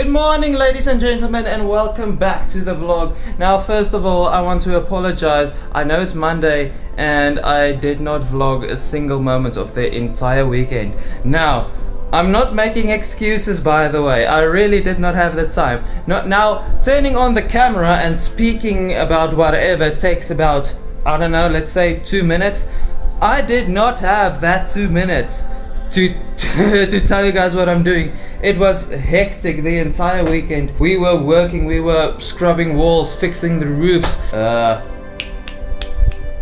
Good morning ladies and gentlemen and welcome back to the vlog. Now first of all I want to apologize. I know it's Monday and I did not vlog a single moment of the entire weekend. Now I'm not making excuses by the way. I really did not have the time. Not now turning on the camera and speaking about whatever takes about I don't know, let's say 2 minutes. I did not have that 2 minutes to, to tell you guys what I'm doing. It was hectic the entire weekend. We were working, we were scrubbing walls, fixing the roofs. Uh,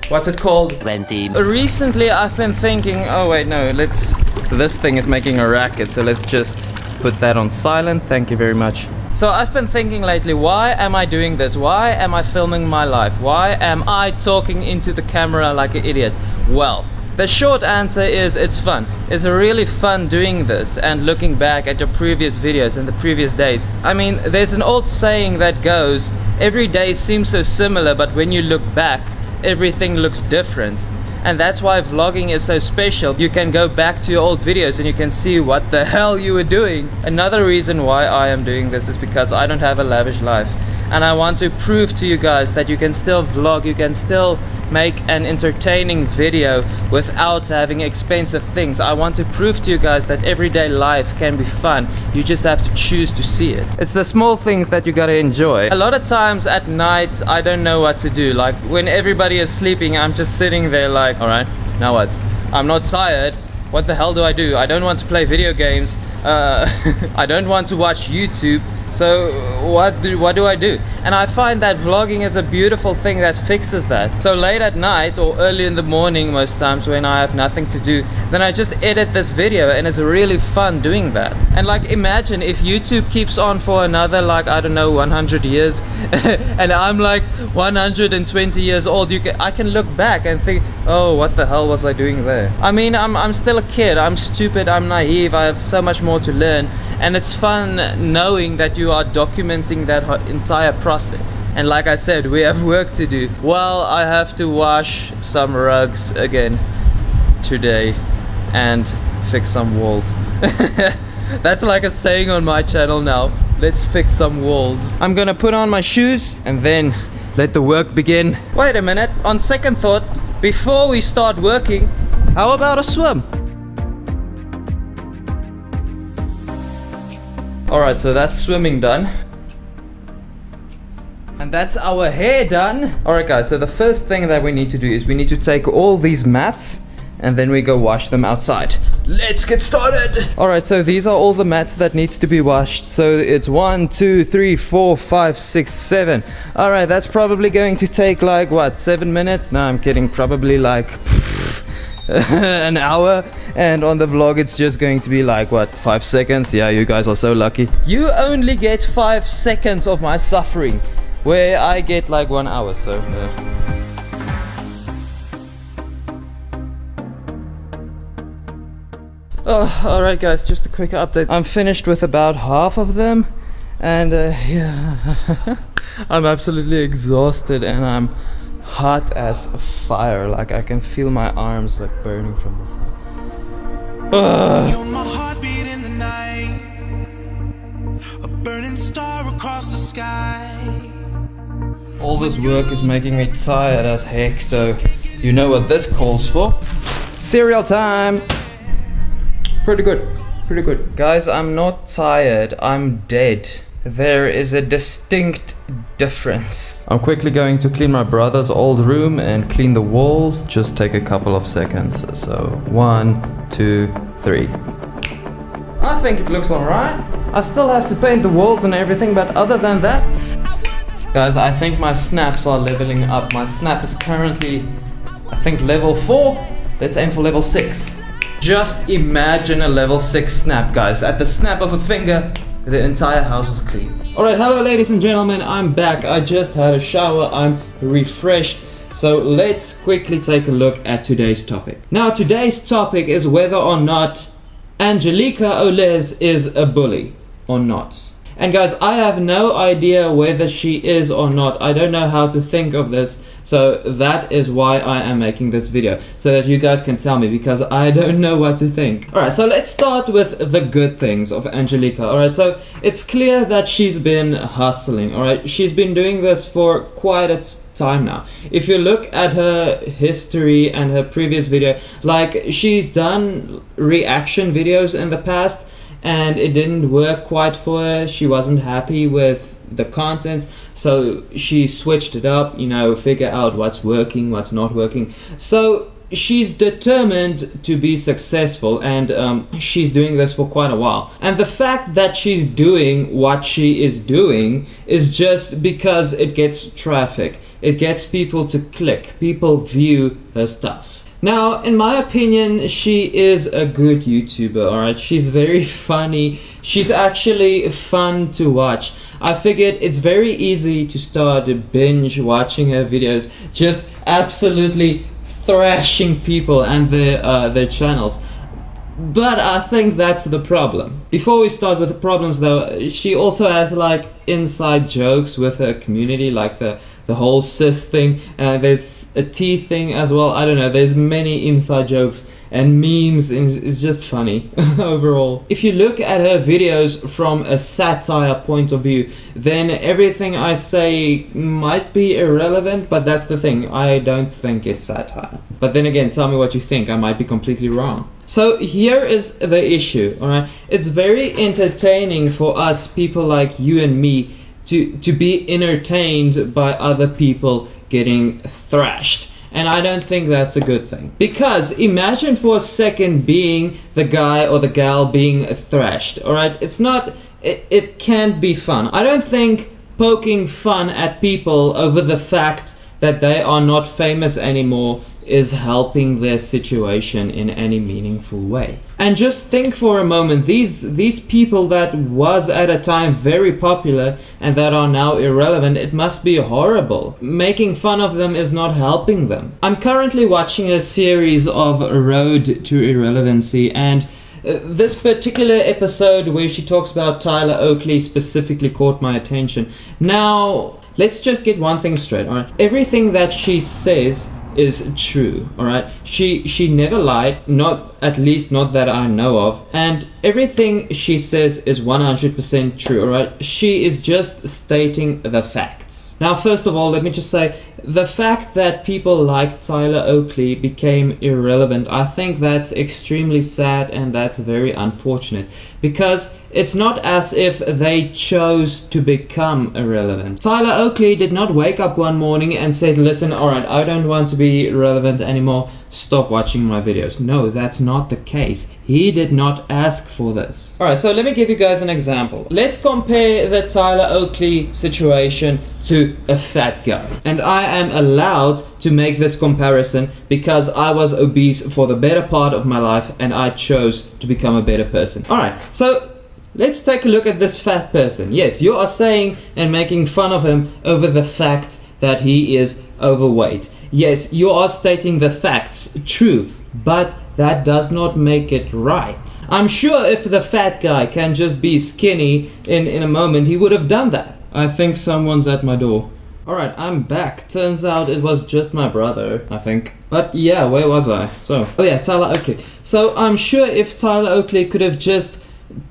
what's it called? 20 Recently I've been thinking, oh wait, no, let's, this thing is making a racket, so let's just put that on silent. Thank you very much. So I've been thinking lately, why am I doing this? Why am I filming my life? Why am I talking into the camera like an idiot? Well, the short answer is it's fun. It's really fun doing this and looking back at your previous videos and the previous days. I mean, there's an old saying that goes, every day seems so similar, but when you look back, everything looks different and that's why vlogging is so special you can go back to your old videos and you can see what the hell you were doing another reason why I am doing this is because I don't have a lavish life and I want to prove to you guys that you can still vlog, you can still make an entertaining video without having expensive things. I want to prove to you guys that everyday life can be fun. You just have to choose to see it. It's the small things that you gotta enjoy. A lot of times at night, I don't know what to do. Like when everybody is sleeping, I'm just sitting there like, alright, now what? I'm not tired. What the hell do I do? I don't want to play video games. Uh, I don't want to watch YouTube so what do, what do I do? And I find that vlogging is a beautiful thing that fixes that. So late at night or early in the morning most times when I have nothing to do, then I just edit this video and it's really fun doing that. And like imagine if YouTube keeps on for another like I don't know 100 years and I'm like 120 years old, you can, I can look back and think, oh what the hell was I doing there? I mean I'm, I'm still a kid, I'm stupid, I'm naive, I have so much more to learn and it's fun knowing that you are documenting that entire process. And like I said we have work to do. Well I have to wash some rugs again today and fix some walls. That's like a saying on my channel now. Let's fix some walls. I'm gonna put on my shoes and then let the work begin. Wait a minute. On second thought before we start working how about a swim Alright, so that's swimming done. And that's our hair done. Alright guys, so the first thing that we need to do is we need to take all these mats and then we go wash them outside. Let's get started! Alright, so these are all the mats that needs to be washed. So it's one, two, three, four, five, six, seven. Alright, that's probably going to take like, what, seven minutes? No, I'm kidding, probably like... an hour and on the vlog it's just going to be like what five seconds? Yeah you guys are so lucky. You only get five seconds of my suffering where I get like one hour so Oh, alright guys, just a quick update. I'm finished with about half of them and uh, yeah, I'm absolutely exhausted and I'm hot as fire. Like I can feel my arms like burning from the sun. You're my heartbeat in the night. A burning star across the sky. All this work is making me tired as heck so you know what this calls for? Cereal time! Pretty good. Pretty good. Guys I'm not tired. I'm dead there is a distinct difference. I'm quickly going to clean my brother's old room and clean the walls. Just take a couple of seconds. So one, two, three. I think it looks alright. I still have to paint the walls and everything, but other than that... Guys, I think my snaps are leveling up. My snap is currently, I think, level 4. Let's aim for level 6. Just imagine a level 6 snap, guys. At the snap of a finger, the entire house is clean. Alright, hello ladies and gentlemen, I'm back. I just had a shower, I'm refreshed. So let's quickly take a look at today's topic. Now today's topic is whether or not Angelica Oles is a bully or not. And guys, I have no idea whether she is or not. I don't know how to think of this. So that is why I am making this video, so that you guys can tell me, because I don't know what to think. Alright, so let's start with the good things of Angelica. Alright, so it's clear that she's been hustling, alright? She's been doing this for quite a time now. If you look at her history and her previous video, like she's done reaction videos in the past and it didn't work quite for her. She wasn't happy with the content. So she switched it up you know figure out what's working what's not working. So she's determined to be successful and um, she's doing this for quite a while. And the fact that she's doing what she is doing is just because it gets traffic. It gets people to click. People view her stuff now, in my opinion, she is a good YouTuber, alright? She's very funny. She's actually fun to watch. I figured it's very easy to start binge watching her videos, just absolutely thrashing people and their, uh, their channels. But I think that's the problem. Before we start with the problems though, she also has like inside jokes with her community, like the, the whole cis thing. Uh, there's a tea thing as well. I don't know. There's many inside jokes and memes it's just funny overall. If you look at her videos from a satire point of view, then everything I say might be irrelevant, but that's the thing, I don't think it's satire. But then again, tell me what you think, I might be completely wrong. So here is the issue, alright? It's very entertaining for us, people like you and me, to, to be entertained by other people getting thrashed. And I don't think that's a good thing. Because imagine for a second being the guy or the gal being thrashed, alright? It's not, it, it can't be fun. I don't think poking fun at people over the fact that they are not famous anymore is helping their situation in any meaningful way. And just think for a moment, these, these people that was at a time very popular and that are now irrelevant, it must be horrible. Making fun of them is not helping them. I'm currently watching a series of Road to Irrelevancy and uh, this particular episode where she talks about Tyler Oakley specifically caught my attention. Now, let's just get one thing straight, alright? Everything that she says is true all right she she never lied not at least not that i know of. And everything she says is 100% true all right she is just stating the facts. Now first of all let me just say the fact that people like Tyler Oakley became irrelevant, I think that's extremely sad and that's very unfortunate. Because it's not as if they chose to become irrelevant. Tyler Oakley did not wake up one morning and said, listen, alright, I don't want to be relevant anymore, stop watching my videos. No, that's not the case. He did not ask for this. Alright, so let me give you guys an example. Let's compare the Tyler Oakley situation to a fat guy. And I am allowed to make this comparison because I was obese for the better part of my life and I chose to become a better person. Alright, so let's take a look at this fat person. Yes, you are saying and making fun of him over the fact that he is overweight. Yes, you are stating the facts, true, but that does not make it right. I'm sure if the fat guy can just be skinny in, in a moment, he would have done that. I think someone's at my door. Alright, I'm back. Turns out it was just my brother, I think. But yeah, where was I? So, oh yeah, Tyler Oakley. So I'm sure if Tyler Oakley could have just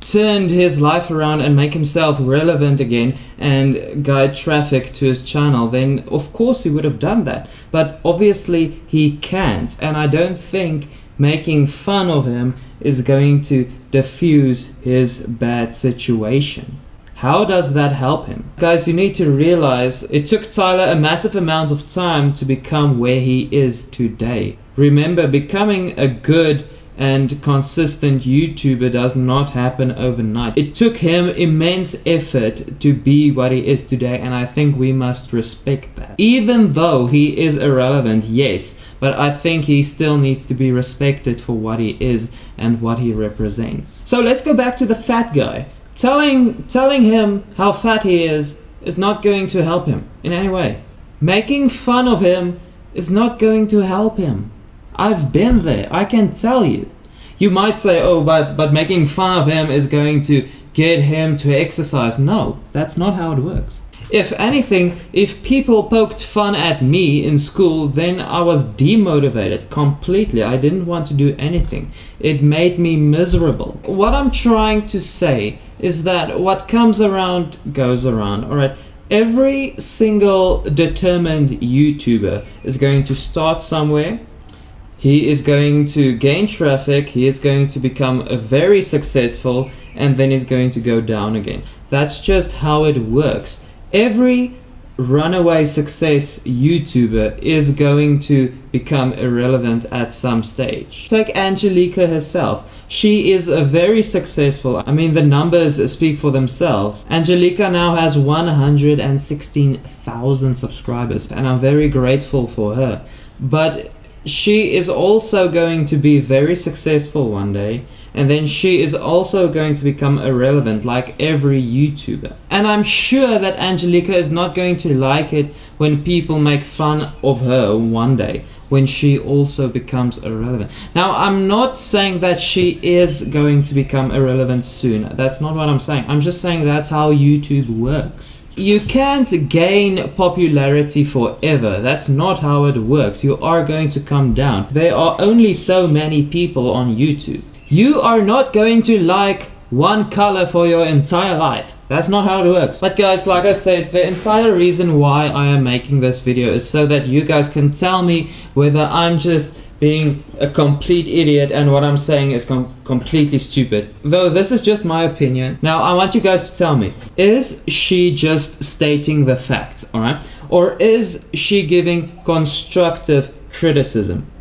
turned his life around and make himself relevant again and guide traffic to his channel then of course he would have done that but obviously he can't and I don't think making fun of him is going to diffuse his bad situation how does that help him? Guys, you need to realize it took Tyler a massive amount of time to become where he is today. Remember, becoming a good and consistent YouTuber does not happen overnight. It took him immense effort to be what he is today and I think we must respect that. Even though he is irrelevant, yes, but I think he still needs to be respected for what he is and what he represents. So let's go back to the fat guy. Telling, telling him how fat he is is not going to help him in any way. Making fun of him is not going to help him. I've been there, I can tell you. You might say, oh, but, but making fun of him is going to get him to exercise. No, that's not how it works. If anything, if people poked fun at me in school, then I was demotivated completely. I didn't want to do anything. It made me miserable. What I'm trying to say is that what comes around goes around, alright? Every single determined YouTuber is going to start somewhere. He is going to gain traffic, he is going to become very successful, and then he's going to go down again. That's just how it works every runaway success YouTuber is going to become irrelevant at some stage. Take Angelica herself. She is a very successful, I mean the numbers speak for themselves. Angelica now has 116,000 subscribers and I'm very grateful for her. But she is also going to be very successful one day and then she is also going to become irrelevant like every YouTuber. And I'm sure that Angelica is not going to like it when people make fun of her one day when she also becomes irrelevant. Now, I'm not saying that she is going to become irrelevant soon. That's not what I'm saying. I'm just saying that's how YouTube works. You can't gain popularity forever. That's not how it works. You are going to come down. There are only so many people on YouTube. You are not going to like one color for your entire life. That's not how it works. But guys, like I said, the entire reason why I am making this video is so that you guys can tell me whether I'm just being a complete idiot and what I'm saying is com completely stupid. Though this is just my opinion. Now I want you guys to tell me, is she just stating the facts, alright? Or is she giving constructive criticism?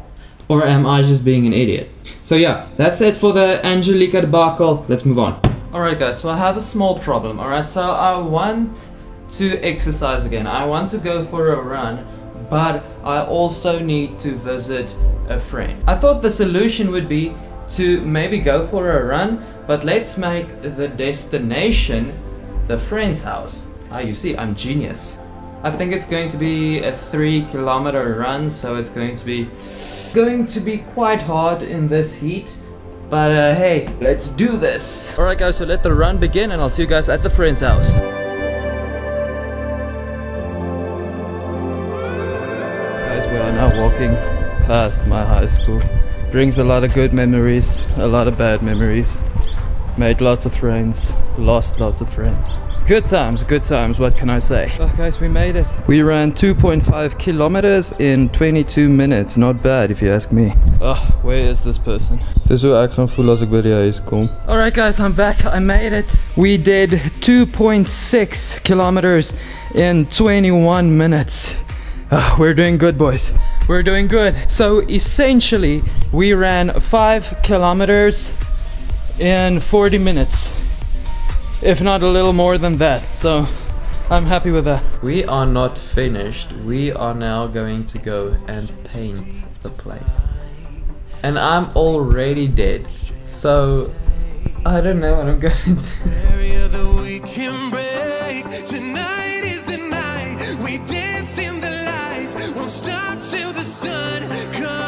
Or am I just being an idiot? So yeah, that's it for the Angelica debacle. Let's move on. Alright guys, so I have a small problem, alright? So I want to exercise again. I want to go for a run, but I also need to visit a friend. I thought the solution would be to maybe go for a run, but let's make the destination the friend's house. Ah, you see, I'm genius. I think it's going to be a three kilometer run, so it's going to be going to be quite hard in this heat but uh, hey let's do this alright guys so let the run begin and I'll see you guys at the friend's house now walking past my high school brings a lot of good memories a lot of bad memories made lots of friends lost lots of friends Good times, good times, what can I say? Oh guys, we made it. We ran 2.5 kilometers in 22 minutes. Not bad if you ask me. Oh, where is this person? Dis hoe ek gaan voel as ek by die huis kom. Alright guys, I'm back. I made it. We did 2.6 kilometers in 21 minutes. Oh, we're doing good boys. We're doing good. So essentially, we ran 5 kilometers in 40 minutes if not a little more than that. So I'm happy with that. We are not finished. We are now going to go and paint the place. And I'm already dead. So I don't know what I'm going to do won't stop till the sun comes.